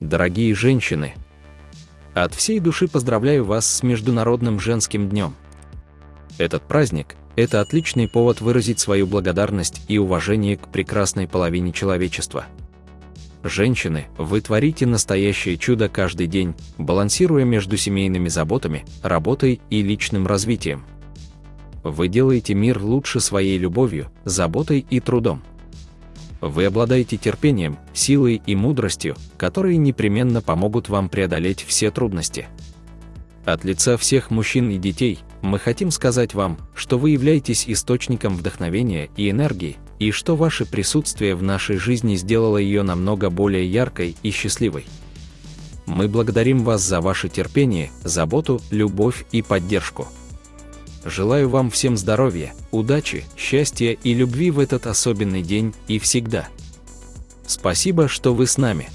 Дорогие женщины, от всей души поздравляю вас с Международным женским днем. Этот праздник – это отличный повод выразить свою благодарность и уважение к прекрасной половине человечества. Женщины, вы творите настоящее чудо каждый день, балансируя между семейными заботами, работой и личным развитием. Вы делаете мир лучше своей любовью, заботой и трудом. Вы обладаете терпением, силой и мудростью, которые непременно помогут вам преодолеть все трудности. От лица всех мужчин и детей мы хотим сказать вам, что вы являетесь источником вдохновения и энергии, и что ваше присутствие в нашей жизни сделало ее намного более яркой и счастливой. Мы благодарим вас за ваше терпение, заботу, любовь и поддержку. Желаю вам всем здоровья, удачи, счастья и любви в этот особенный день и всегда. Спасибо, что вы с нами.